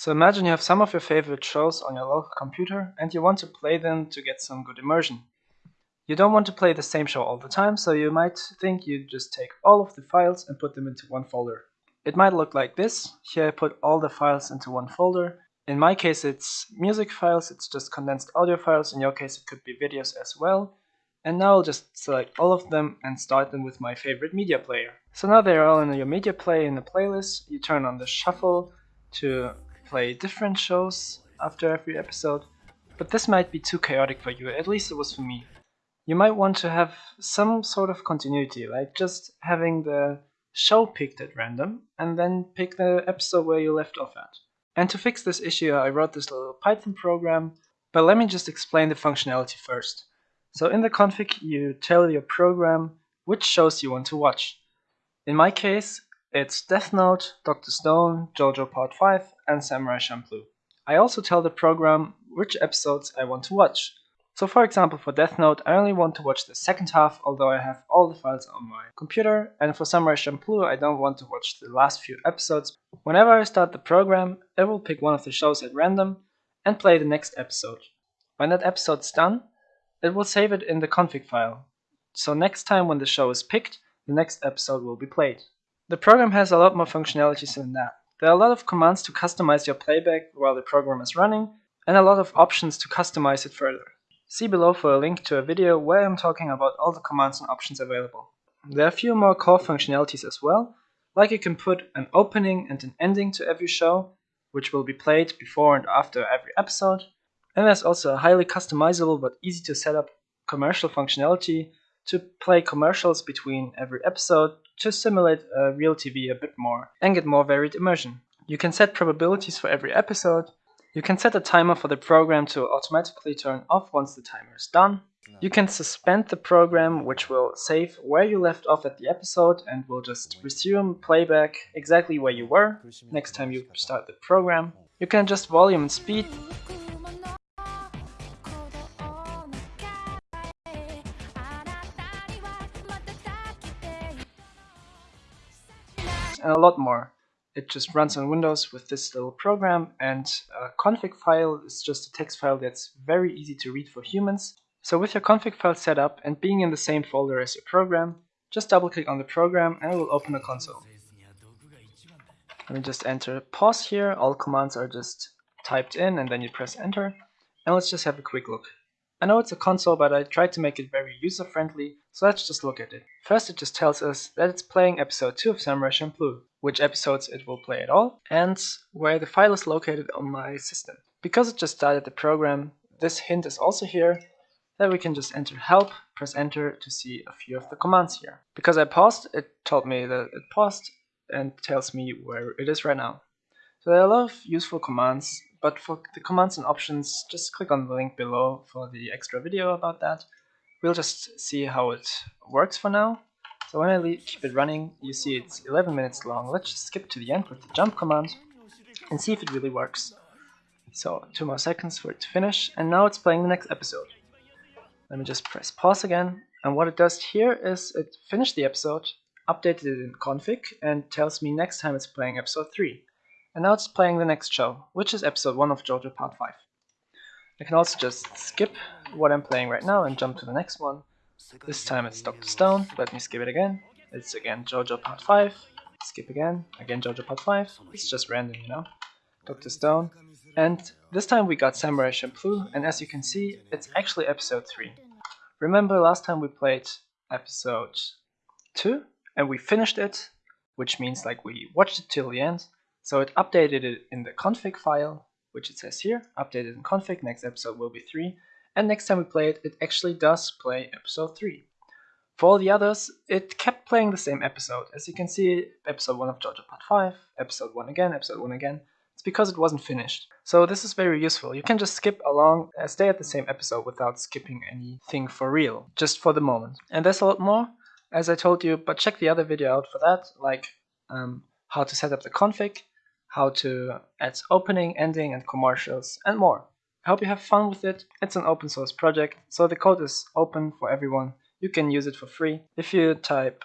So imagine you have some of your favorite shows on your local computer and you want to play them to get some good immersion. You don't want to play the same show all the time, so you might think you just take all of the files and put them into one folder. It might look like this. Here I put all the files into one folder. In my case it's music files, it's just condensed audio files. In your case it could be videos as well. And now I'll just select all of them and start them with my favorite media player. So now they're all in your media player in the playlist. You turn on the shuffle to play different shows after every episode. But this might be too chaotic for you, at least it was for me. You might want to have some sort of continuity, like just having the show picked at random and then pick the episode where you left off at. And to fix this issue, I wrote this little Python program, but let me just explain the functionality first. So in the config, you tell your program which shows you want to watch. In my case, it's Death Note, Dr. Stone, JoJo Part 5, and Samurai Champloo. I also tell the program which episodes I want to watch. So for example, for Death Note, I only want to watch the second half, although I have all the files on my computer. And for Samurai Champloo, I don't want to watch the last few episodes. Whenever I start the program, it will pick one of the shows at random and play the next episode. When that episode's done, it will save it in the config file. So next time when the show is picked, the next episode will be played. The program has a lot more functionalities than that. There are a lot of commands to customize your playback while the program is running, and a lot of options to customize it further. See below for a link to a video where I'm talking about all the commands and options available. There are a few more core functionalities as well, like you can put an opening and an ending to every show, which will be played before and after every episode, and there's also a highly customizable but easy to set up commercial functionality to play commercials between every episode to simulate a real TV a bit more and get more varied immersion. You can set probabilities for every episode. You can set a timer for the program to automatically turn off once the timer is done. You can suspend the program, which will save where you left off at the episode and will just resume playback exactly where you were next time you start the program. You can adjust volume and speed lot more. It just runs on Windows with this little program and a config file is just a text file that's very easy to read for humans. So with your config file set up and being in the same folder as your program, just double click on the program and it will open a console. Let me just enter pause here, all commands are just typed in and then you press enter. And let's just have a quick look. I know it's a console, but I tried to make it very user-friendly, so let's just look at it. First it just tells us that it's playing episode 2 of Samurai Champloo, which episodes it will play at all, and where the file is located on my system. Because it just started the program, this hint is also here, that we can just enter help, press enter to see a few of the commands here. Because I paused, it told me that it paused and tells me where it is right now. So there are a lot of useful commands but for the commands and options, just click on the link below for the extra video about that. We'll just see how it works for now. So when I keep it running, you see it's 11 minutes long. Let's just skip to the end with the jump command and see if it really works. So two more seconds for it to finish, and now it's playing the next episode. Let me just press pause again, and what it does here is it finished the episode, updated it in config, and tells me next time it's playing episode 3. And now it's playing the next show, which is episode 1 of JoJo Part 5. I can also just skip what I'm playing right now and jump to the next one. This time it's Dr. Stone, let me skip it again. It's again JoJo Part 5, skip again, again JoJo Part 5. It's just random, you know. Dr. Stone. And this time we got Samurai Champloo, and as you can see, it's actually episode 3. Remember last time we played episode 2, and we finished it, which means like we watched it till the end, so it updated it in the config file, which it says here, updated in config, next episode will be 3. And next time we play it, it actually does play episode 3. For all the others, it kept playing the same episode. As you can see, episode 1 of JoJo Part 5, episode 1 again, episode 1 again. It's because it wasn't finished. So this is very useful. You can just skip along, stay at the same episode without skipping anything for real, just for the moment. And there's a lot more, as I told you, but check the other video out for that, like um, how to set up the config, how to add opening, ending, and commercials, and more. I hope you have fun with it. It's an open source project, so the code is open for everyone. You can use it for free. If you type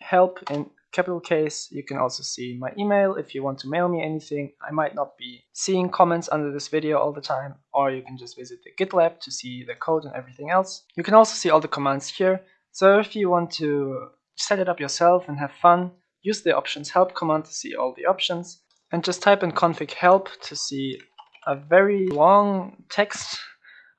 help in capital case. You can also see my email if you want to mail me anything. I might not be seeing comments under this video all the time, or you can just visit the GitLab to see the code and everything else. You can also see all the commands here. So if you want to set it up yourself and have fun, use the options help command to see all the options, and just type in config help to see a very long text.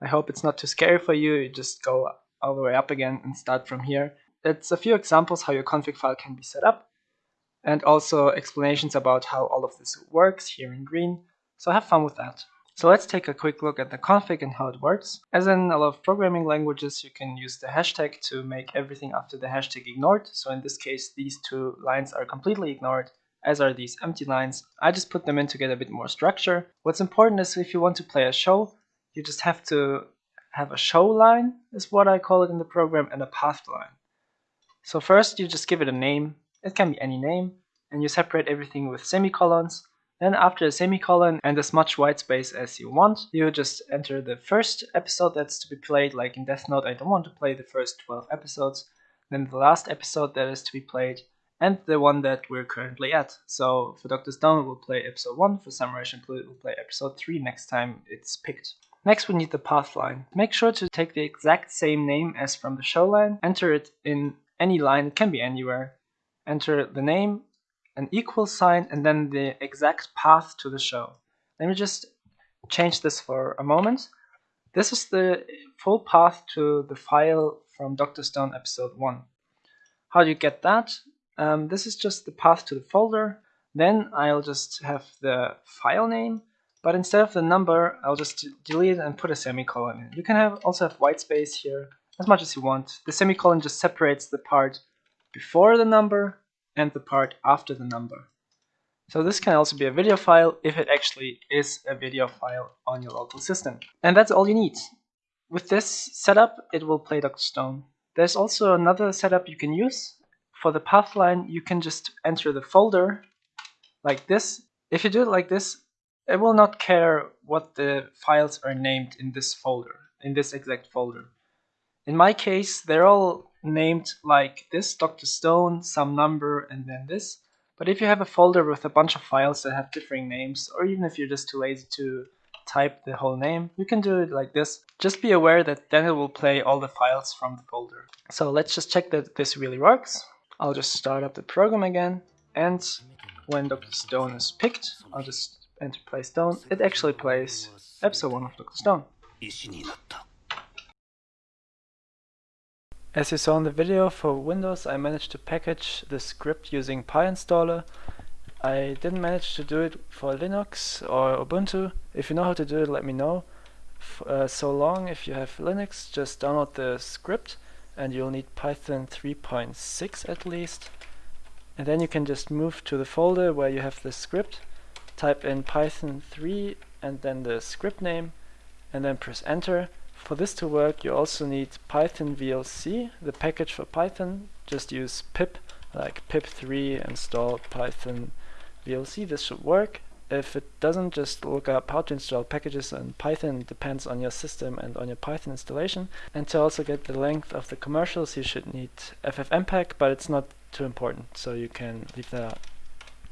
I hope it's not too scary for you. You just go all the way up again and start from here. It's a few examples how your config file can be set up and also explanations about how all of this works here in green. So have fun with that. So let's take a quick look at the config and how it works. As in a lot of programming languages, you can use the hashtag to make everything after the hashtag ignored. So in this case, these two lines are completely ignored, as are these empty lines. I just put them in to get a bit more structure. What's important is if you want to play a show, you just have to have a show line, is what I call it in the program, and a path line. So first you just give it a name, it can be any name, and you separate everything with semicolons. Then after a semicolon and as much white space as you want, you just enter the first episode that's to be played, like in Death Note I don't want to play the first 12 episodes, then the last episode that is to be played, and the one that we're currently at. So for Dr. Stone we'll play episode 1, for Samurai Champloo we'll play episode 3 next time it's picked. Next we need the path line. Make sure to take the exact same name as from the show line, enter it in any line, it can be anywhere. Enter the name, an equal sign, and then the exact path to the show. Let me just change this for a moment. This is the full path to the file from Dr. Stone episode 1. How do you get that? Um, this is just the path to the folder. Then I'll just have the file name, but instead of the number, I'll just delete and put a semicolon in. You can have also have white space here as much as you want. The semicolon just separates the part before the number and the part after the number. So this can also be a video file if it actually is a video file on your local system. And that's all you need. With this setup, it will play Dr. Stone. There's also another setup you can use. For the path line, you can just enter the folder like this. If you do it like this, it will not care what the files are named in this folder, in this exact folder. In my case, they're all named like this, Dr. Stone, some number, and then this. But if you have a folder with a bunch of files that have differing names, or even if you're just too lazy to type the whole name, you can do it like this. Just be aware that then it will play all the files from the folder. So let's just check that this really works. I'll just start up the program again, and when Dr. Stone is picked, I'll just enter play Stone. It actually plays episode 1 of Dr. Stone. As you saw in the video, for Windows I managed to package the script using PyInstaller. I didn't manage to do it for Linux or Ubuntu. If you know how to do it, let me know. F uh, so long, if you have Linux, just download the script and you'll need Python 3.6 at least. And then you can just move to the folder where you have the script, type in Python 3 and then the script name, and then press enter for this to work, you also need Python VLC, the package for Python. Just use pip, like pip3 install Python VLC. This should work. If it doesn't, just look up how to install packages in Python. Depends on your system and on your Python installation. And to also get the length of the commercials, you should need FFmpeg, but it's not too important, so you can leave that out.